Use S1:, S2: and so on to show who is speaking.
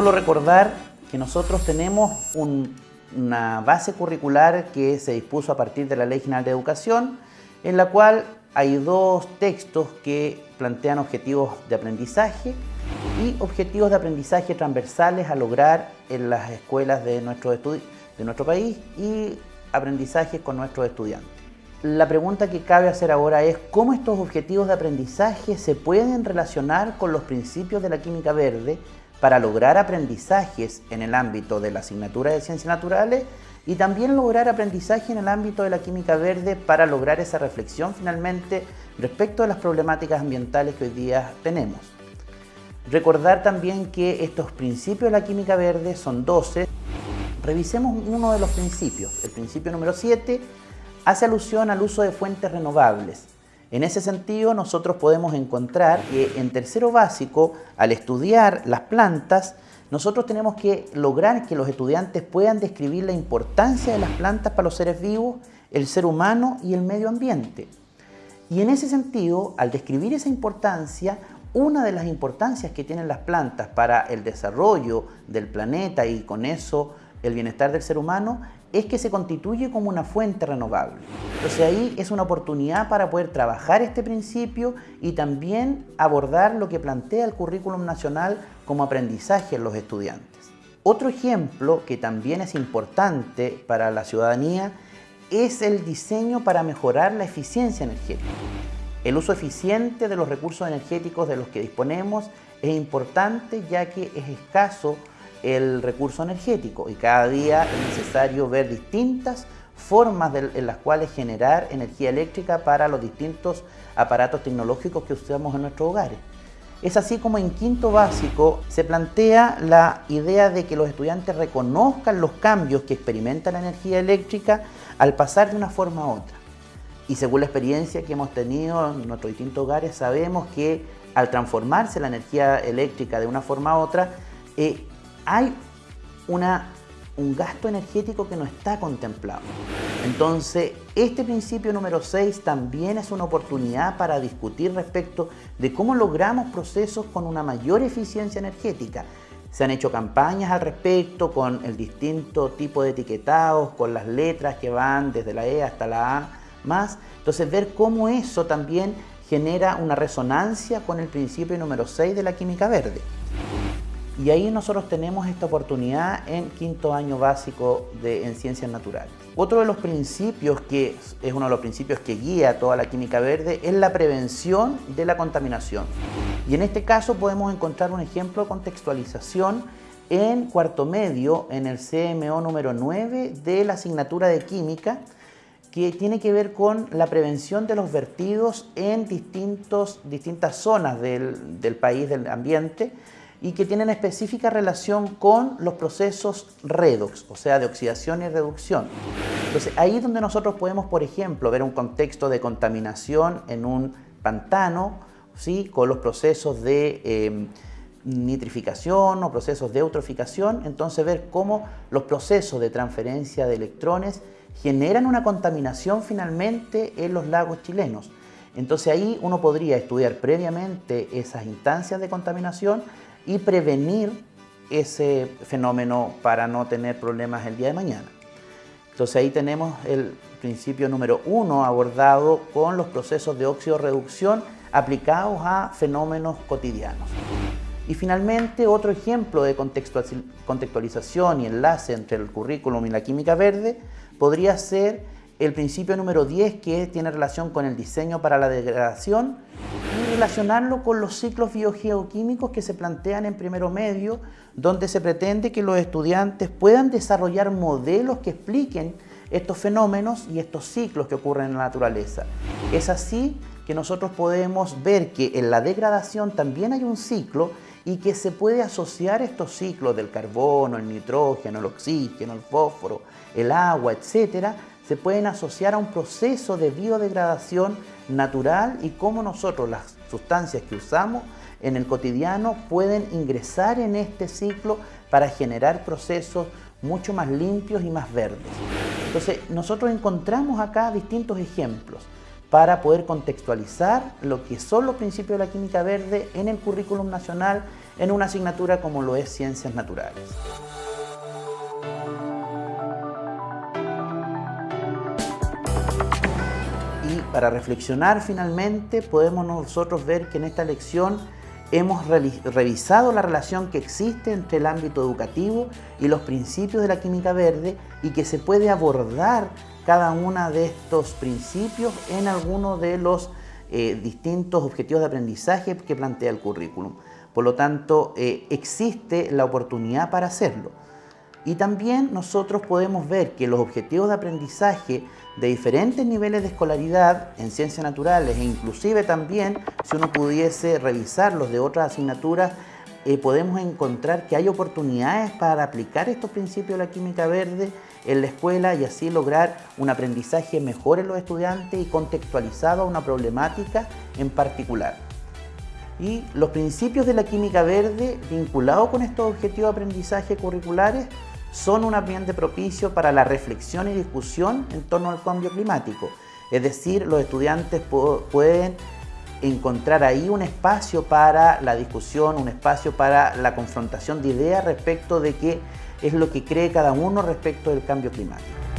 S1: Solo recordar que nosotros tenemos una base curricular que se dispuso a partir de la Ley General de Educación, en la cual hay dos textos que plantean objetivos de aprendizaje y objetivos de aprendizaje transversales a lograr en las escuelas de nuestro, de nuestro país y aprendizaje con nuestros estudiantes. La pregunta que cabe hacer ahora es cómo estos objetivos de aprendizaje se pueden relacionar con los principios de la química verde para lograr aprendizajes en el ámbito de la asignatura de ciencias naturales y también lograr aprendizaje en el ámbito de la química verde para lograr esa reflexión finalmente respecto a las problemáticas ambientales que hoy día tenemos. Recordar también que estos principios de la química verde son 12. Revisemos uno de los principios. El principio número 7 hace alusión al uso de fuentes renovables. En ese sentido, nosotros podemos encontrar que en tercero básico, al estudiar las plantas, nosotros tenemos que lograr que los estudiantes puedan describir la importancia de las plantas para los seres vivos, el ser humano y el medio ambiente. Y en ese sentido, al describir esa importancia, una de las importancias que tienen las plantas para el desarrollo del planeta y con eso el bienestar del ser humano es que se constituye como una fuente renovable. Entonces ahí es una oportunidad para poder trabajar este principio y también abordar lo que plantea el currículum nacional como aprendizaje en los estudiantes. Otro ejemplo que también es importante para la ciudadanía es el diseño para mejorar la eficiencia energética. El uso eficiente de los recursos energéticos de los que disponemos es importante ya que es escaso el recurso energético y cada día es necesario ver distintas formas en las cuales generar energía eléctrica para los distintos aparatos tecnológicos que usamos en nuestros hogares. Es así como en quinto básico se plantea la idea de que los estudiantes reconozcan los cambios que experimenta la energía eléctrica al pasar de una forma a otra. Y según la experiencia que hemos tenido en nuestros distintos hogares, sabemos que al transformarse la energía eléctrica de una forma a otra, eh, hay un gasto energético que no está contemplado. Entonces, este principio número 6 también es una oportunidad para discutir respecto de cómo logramos procesos con una mayor eficiencia energética. Se han hecho campañas al respecto con el distinto tipo de etiquetados, con las letras que van desde la E hasta la A más. Entonces, ver cómo eso también genera una resonancia con el principio número 6 de la química verde. Y ahí nosotros tenemos esta oportunidad en quinto año básico de, en ciencias naturales. Otro de los principios que es uno de los principios que guía toda la química verde es la prevención de la contaminación. Y en este caso podemos encontrar un ejemplo de contextualización en cuarto medio, en el CMO número 9 de la asignatura de química, que tiene que ver con la prevención de los vertidos en distintos, distintas zonas del, del país, del ambiente, y que tienen específica relación con los procesos redox, o sea, de oxidación y reducción. Entonces, ahí es donde nosotros podemos, por ejemplo, ver un contexto de contaminación en un pantano, ¿sí? con los procesos de em, nitrificación o procesos de eutroficación, entonces ver cómo los procesos de transferencia de electrones generan una contaminación finalmente en los lagos chilenos. Entonces ahí uno podría estudiar previamente esas instancias de contaminación y prevenir ese fenómeno para no tener problemas el día de mañana. Entonces ahí tenemos el principio número uno abordado con los procesos de óxido-reducción aplicados a fenómenos cotidianos. Y finalmente otro ejemplo de contextualización y enlace entre el currículum y la química verde podría ser el principio número 10 que tiene relación con el diseño para la degradación relacionarlo con los ciclos biogeoquímicos que se plantean en primero medio, donde se pretende que los estudiantes puedan desarrollar modelos que expliquen estos fenómenos y estos ciclos que ocurren en la naturaleza. Es así que nosotros podemos ver que en la degradación también hay un ciclo y que se puede asociar estos ciclos del carbono, el nitrógeno, el oxígeno, el fósforo, el agua, etcétera, se pueden asociar a un proceso de biodegradación natural y cómo nosotros las sustancias que usamos en el cotidiano pueden ingresar en este ciclo para generar procesos mucho más limpios y más verdes. Entonces, nosotros encontramos acá distintos ejemplos. para poder contextualizar lo que son los principios de la química verde en el currículum nacional en una asignatura como lo es Ciencias Naturales. Para reflexionar finalmente podemos nosotros ver que en esta lección hemos revisado la relación que existe entre el ámbito educativo y los principios de la química verde y que se puede abordar cada uno de estos principios en alguno de los eh, distintos objetivos de aprendizaje que plantea el currículum. Por lo tanto, eh, existe la oportunidad para hacerlo. Y también nosotros podemos ver que los objetivos de aprendizaje de diferentes niveles de escolaridad en ciencias naturales e inclusive también si uno pudiese revisarlos de otras asignaturas, eh, podemos encontrar que hay oportunidades para aplicar estos principios de la química verde en la escuela y así lograr un aprendizaje mejor en los estudiantes y contextualizado a una problemática en particular. Y los principios de la química verde vinculados con estos objetivos de aprendizaje curriculares son un ambiente propicio para la reflexión y discusión en torno al cambio climático. Es decir, los estudiantes pueden encontrar ahí un espacio para la discusión, un espacio para la confrontación de ideas respecto de qué es lo que cree cada uno respecto del cambio climático.